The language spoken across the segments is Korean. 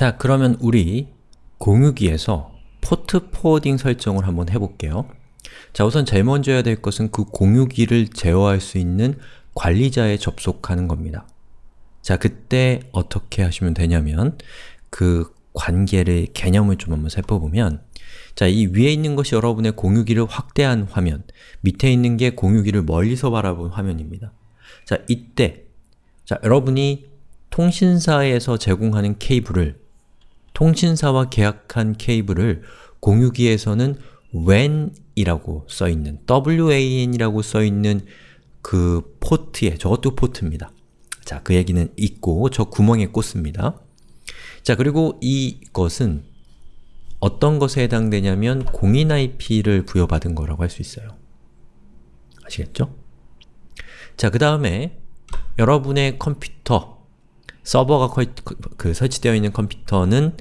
자, 그러면 우리 공유기에서 port forwarding 설정을 한번 해볼게요. 자, 우선 제일 먼저 해야 될 것은 그 공유기를 제어할 수 있는 관리자에 접속하는 겁니다. 자, 그때 어떻게 하시면 되냐면 그 관계를, 개념을 좀 한번 살펴보면 자, 이 위에 있는 것이 여러분의 공유기를 확대한 화면, 밑에 있는 게 공유기를 멀리서 바라본 화면입니다. 자, 이때 자, 여러분이 통신사에서 제공하는 케이블을 통신사와 계약한 케이블을 공유기에서는 WAN이라고 써있는 WAN이라고 써있는 그 포트에, 저것도 포트입니다. 자, 그 얘기는 있고 저 구멍에 꽂습니다. 자, 그리고 이것은 어떤 것에 해당되냐면 공인 IP를 부여받은 거라고 할 수 있어요. 아시겠죠? 자, 그 다음에 여러분의 컴퓨터, 서버가 거, 그, 그 설치되어 있는 컴퓨터는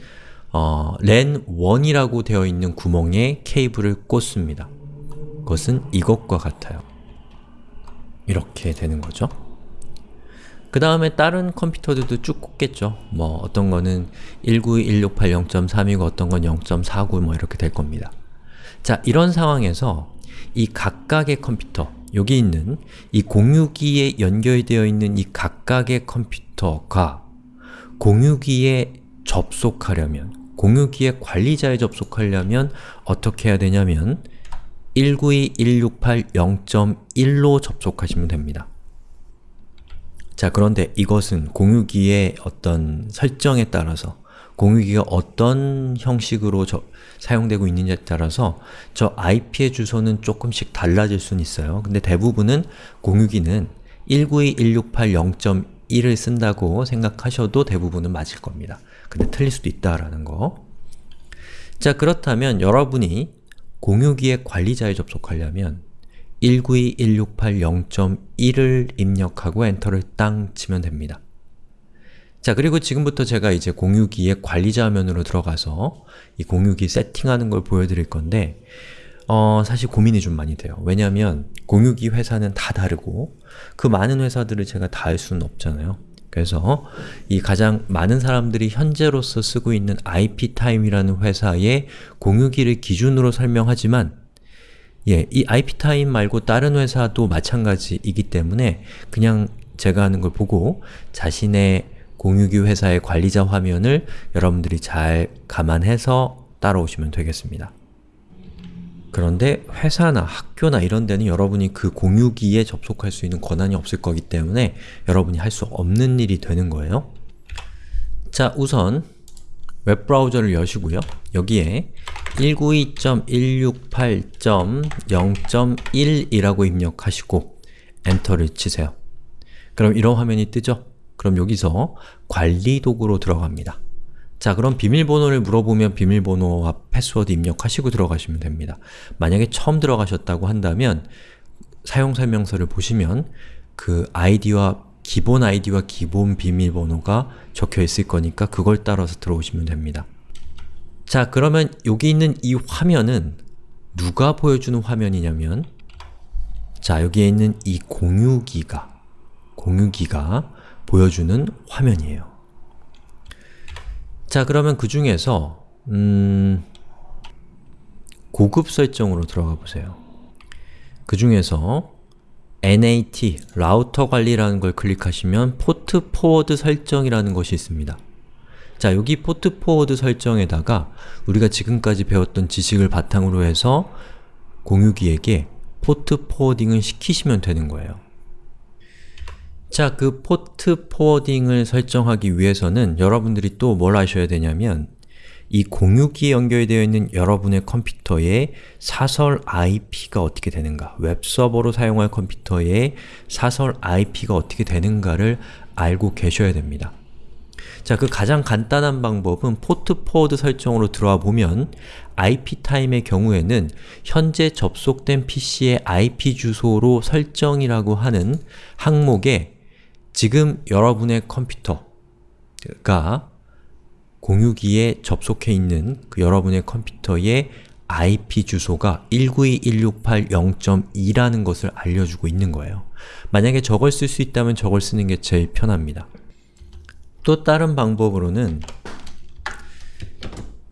어, 랜1이라고 되어 있는 구멍에 케이블을 꽂습니다. 그것은 이것과 같아요. 이렇게 되는 거죠. 그 다음에 다른 컴퓨터들도 쭉 꽂겠죠. 뭐 어떤 거는 192.168.0.3이고 어떤 건 0.49 뭐 이렇게 될 겁니다. 자, 이런 상황에서 이 각각의 컴퓨터, 여기 있는 이 공유기에 연결되어 있는 이 각각의 컴퓨터가 공유기에 접속하려면, 공유기의 관리자에 접속하려면 어떻게 해야 되냐면 192.168.0.1로 접속하시면 됩니다. 자, 그런데 이것은 공유기의 어떤 설정에 따라서 공유기가 어떤 형식으로 저, 사용되고 있느냐에 따라서 저 IP의 주소는 조금씩 달라질 수는 있어요. 근데 대부분은 공유기는 192.168.0.1을 쓴다고 생각하셔도 대부분은 맞을 겁니다. 근데 틀릴 수도 있다라는 거. 자, 그렇다면 여러분이 공유기의 관리자에 접속하려면 192.168.0.1을 입력하고 엔터를 땅 치면 됩니다. 자, 그리고 지금부터 제가 이제 공유기의 관리자 화면으로 들어가서 이 공유기 세팅하는 걸 보여드릴 건데 어, 사실 고민이 좀 많이 돼요. 왜냐하면 공유기 회사는 다 다르고 그 많은 회사들을 제가 다할 수는 없잖아요. 그래서 이 가장 많은 사람들이 현재로서 쓰고 있는 IP타임이라는 회사의 공유기를 기준으로 설명하지만 예, 이 IP타임 말고 다른 회사도 마찬가지이기 때문에 그냥 제가 하는 걸 보고 자신의 공유기 회사의 관리자 화면을 여러분들이 잘 감안해서 따라오시면 되겠습니다. 그런데 회사나 학교나 이런 데는 여러분이 그 공유기에 접속할 수 있는 권한이 없을 거기 때문에 여러분이 할 수 없는 일이 되는 거예요. 자, 우선 웹브라우저를 여시고요. 여기에 192.168.0.1이라고 입력하시고 엔터를 치세요. 그럼 이런 화면이 뜨죠? 그럼 여기서 관리 도구로 들어갑니다. 자 그럼 비밀번호를 물어보면 비밀번호와 패스워드 입력하시고 들어가시면 됩니다. 만약에 처음 들어가셨다고 한다면 사용설명서를 보시면 그 아이디와 기본 아이디와 기본 비밀번호가 적혀 있을 거니까 그걸 따라서 들어오시면 됩니다. 자 그러면 여기 있는 이 화면은 누가 보여주는 화면이냐면 자 여기에 있는 이 공유기가 공유기가 보여주는 화면이에요. 자 그러면 그 중에서 음... 고급 설정으로 들어가 보세요. 그 중에서 NAT, 라우터 관리라는 걸 클릭하시면 port forward 설정이라는 것이 있습니다. 자, 여기 port forward 설정에다가 우리가 지금까지 배웠던 지식을 바탕으로 해서 공유기에게 port forwarding을 시키시면 되는 거예요. 자, 그 port forwarding을 설정하기 위해서는 여러분들이 또 뭘 하셔야 되냐면 이 공유기에 연결되어 있는 여러분의 컴퓨터의 사설 IP가 어떻게 되는가 웹서버로 사용할 컴퓨터의 사설 IP가 어떻게 되는가를 알고 계셔야 됩니다. 자, 그 가장 간단한 방법은 port forward 설정으로 들어와 보면 ipTIME의 경우에는 현재 접속된 PC의 IP 주소로 설정이라고 하는 항목에 지금 여러분의 컴퓨터가 공유기에 접속해 있는 그 여러분의 컴퓨터의 IP 주소가 192.168.0.2라는 것을 알려주고 있는 거예요. 만약에 저걸 쓸 수 있다면 저걸 쓰는 게 제일 편합니다. 또 다른 방법으로는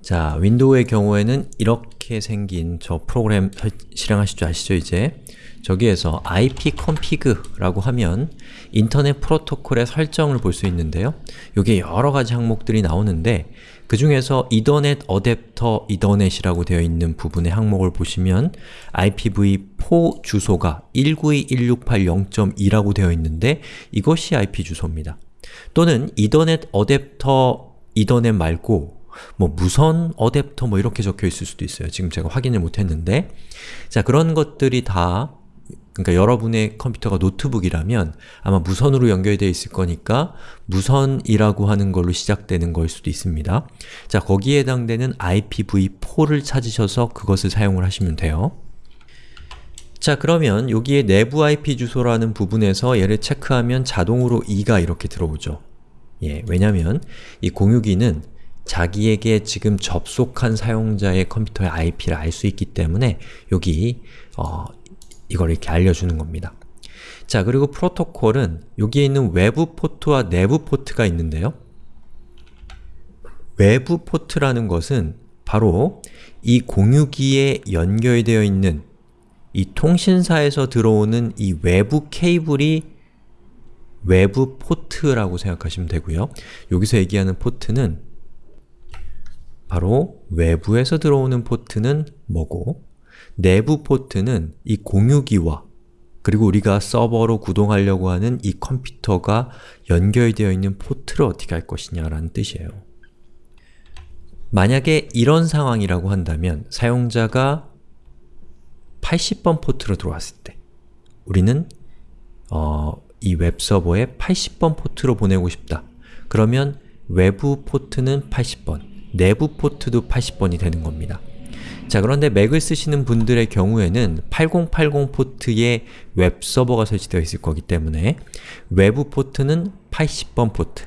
자, 윈도우의 경우에는 이렇게 생긴 저 프로그램 설- 실행하실 줄 아시죠, 이제? 저기에서 ipconfig라고 하면 인터넷 프로토콜의 설정을 볼 수 있는데요. 여기에 여러 가지 항목들이 나오는데 그 중에서 이더넷 어댑터 이더넷이라고 되어 있는 부분의 항목을 보시면 IPv4 주소가 192.168.0.2라고 되어 있는데 이것이 IP 주소입니다. 또는 이더넷 어댑터 이더넷 말고 뭐 무선 어댑터 뭐 이렇게 적혀 있을 수도 있어요. 지금 제가 확인을 못 했는데 자 그런 것들이 다 그러니까 여러분의 컴퓨터가 노트북이라면 아마 무선으로 연결되어 있을 거니까 무선이라고 하는 걸로 시작되는 걸 수도 있습니다. 자 거기에 해당되는 IPv4를 찾으셔서 그것을 사용을 하시면 돼요. 자 그러면 여기에 내부 IP 주소라는 부분에서 얘를 체크하면 자동으로 2가 이렇게 들어오죠. 예, 왜냐면 이 공유기는 자기에게 지금 접속한 사용자의 컴퓨터의 IP를 알 수 있기 때문에 여기 어, 이걸 이렇게 알려주는 겁니다. 자 그리고 프로토콜은 여기에 있는 외부 포트와 내부 포트가 있는데요. 외부 포트라는 것은 바로 이 공유기에 연결되어 있는 이 통신사에서 들어오는 이 외부 케이블이 외부 포트라고 생각하시면 되고요. 여기서 얘기하는 포트는 바로 외부에서 들어오는 포트는 뭐고 내부 포트는 이 공유기와 그리고 우리가 서버로 구동하려고 하는 이 컴퓨터가 연결되어 있는 포트를 어떻게 할 것이냐 라는 뜻이에요. 만약에 이런 상황이라고 한다면 사용자가 80번 포트로 들어왔을 때 우리는 어, 이 웹서버에 80번 포트로 보내고 싶다. 그러면 외부 포트는 80번, 내부 포트도 80번이 되는 겁니다. 자 그런데 맥을 쓰시는 분들의 경우에는 8080 포트에 웹서버가 설치되어 있을 거기 때문에 외부 포트는 80번 포트,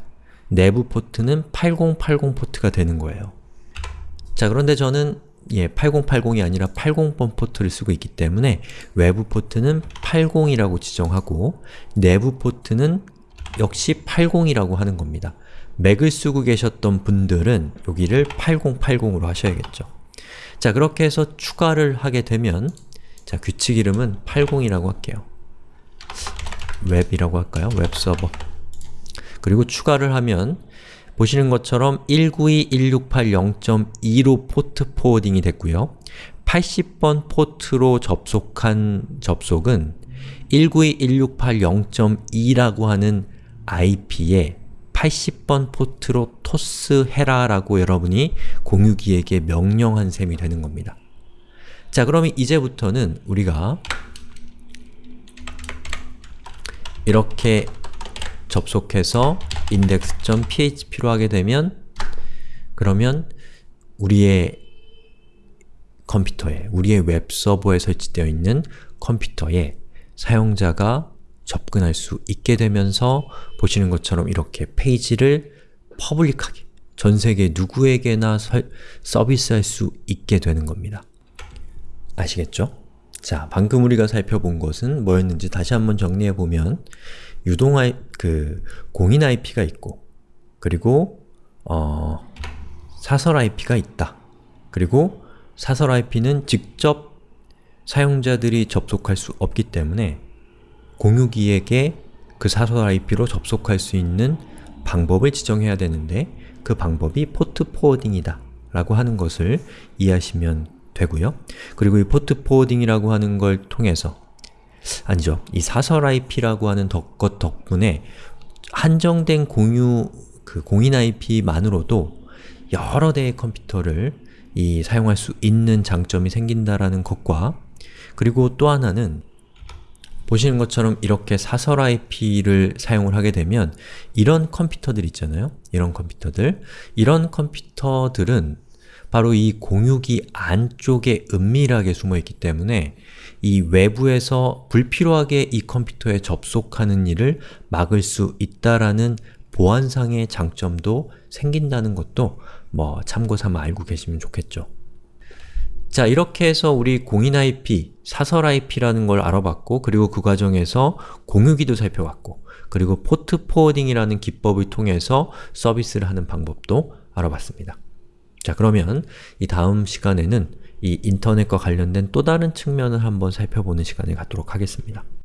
내부 포트는 8080 포트가 되는 거예요. 자 그런데 저는 예, 8080이 아니라 80번 포트를 쓰고 있기 때문에 외부 포트는 80이라고 지정하고 내부 포트는 역시 80이라고 하는 겁니다. 맥을 쓰고 계셨던 분들은 여기를 8080으로 하셔야겠죠. 자 그렇게 해서 추가를 하게 되면 자 규칙 이름은 80이라고 할게요. 웹이라고 할까요? 웹서버 그리고 추가를 하면 보시는 것처럼 192.168.0.2로 port forwarding이 됐고요. 80번 포트로 접속한 접속은 192.168.0.2라고 하는 IP에 80번 포트로 토스해라 라고 여러분이 공유기에게 명령한 셈이 되는 겁니다. 자 그러면 이제부터는 우리가 이렇게 접속해서 index.php로 하게 되면 그러면 우리의 컴퓨터에, 우리의 웹서버에 설치되어 있는 컴퓨터에 사용자가 접근할 수 있게 되면서 보시는 것처럼 이렇게 페이지를 퍼블릭하게 전 세계 누구에게나 설, 서비스할 수 있게 되는 겁니다. 아시겠죠? 자, 방금 우리가 살펴본 것은 뭐였는지 다시 한번 정리해보면 유동 I, 그 공인 IP가 있고 그리고 어, 사설 IP가 있다. 그리고 사설 IP는 직접 사용자들이 접속할 수 없기 때문에 공유기에게 그 사설 IP로 접속할 수 있는 방법을 지정해야 되는데 그 방법이 port forwarding이다 라고 하는 것을 이해하시면 되고요. 그리고 이 port forwarding이라고 하는 걸 통해서 아니죠. 이 사설 IP라고 하는 것 덕분에 한정된 공유, 그 공인 IP만으로도 여러 대의 컴퓨터를 이 사용할 수 있는 장점이 생긴다라는 것과 그리고 또 하나는 보시는 것처럼 이렇게 사설 IP를 사용을 하게 되면 이런 컴퓨터들 있잖아요? 이런 컴퓨터들 이런 컴퓨터들은 바로 이 공유기 안쪽에 은밀하게 숨어있기 때문에 이 외부에서 불필요하게 이 컴퓨터에 접속하는 일을 막을 수 있다라는 보안상의 장점도 생긴다는 것도 뭐 참고삼아 알고 계시면 좋겠죠. 자 이렇게 해서 우리 공인 IP, 사설 IP라는 걸 알아봤고 그리고 그 과정에서 공유기도 살펴봤고 그리고 포트 포워딩이라는 기법을 통해서 서비스를 하는 방법도 알아봤습니다. 자 그러면 이 다음 시간에는 이 인터넷과 관련된 또 다른 측면을 한번 살펴보는 시간을 갖도록 하겠습니다.